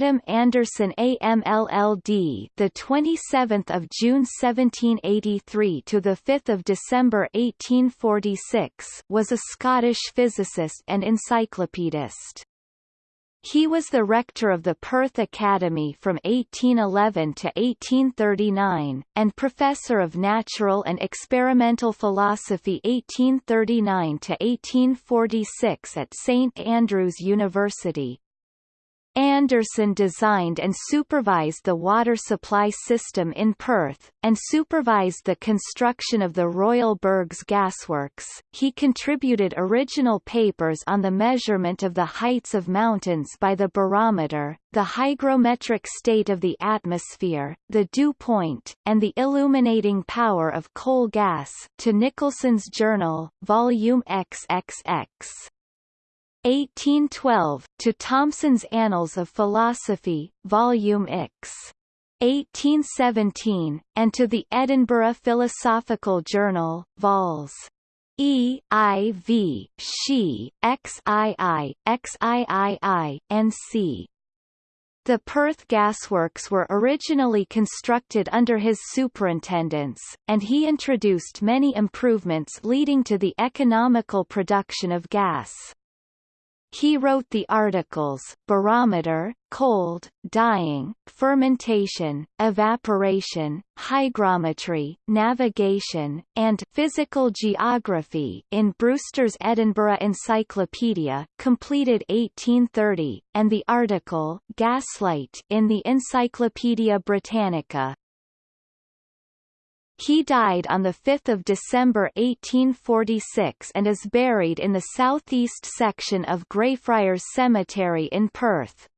Adam Anderson AMLLD, the 27th of June 1783 to the 5th of December 1846, was a Scottish physicist and encyclopedist. He was the rector of the Perth Academy from 1811 to 1839, and professor of natural and experimental philosophy 1839 to 1846 at St Andrews University. Anderson designed and supervised the water supply system in Perth, and supervised the construction of the Royal Bergs Gasworks. He contributed original papers on the measurement of the heights of mountains by the barometer, the hygrometric state of the atmosphere, the dew point, and the illuminating power of coal gas to Nicholson's Journal, Volume XXX. 1812, to Thomson's Annals of Philosophy, Volume X. 1817, and to the Edinburgh Philosophical Journal, Vols. E. I. V. She, XII, XIII, and C. The Perth gasworks were originally constructed under his superintendence, and he introduced many improvements leading to the economical production of gas. He wrote the articles, barometer, cold, dyeing, fermentation, evaporation, hygrometry, navigation, and physical geography in Brewster's Edinburgh Encyclopedia, completed 1830, and the article, Gaslight in the Encyclopaedia Britannica, he died on 5 December 1846 and is buried in the southeast section of Greyfriars Cemetery in Perth.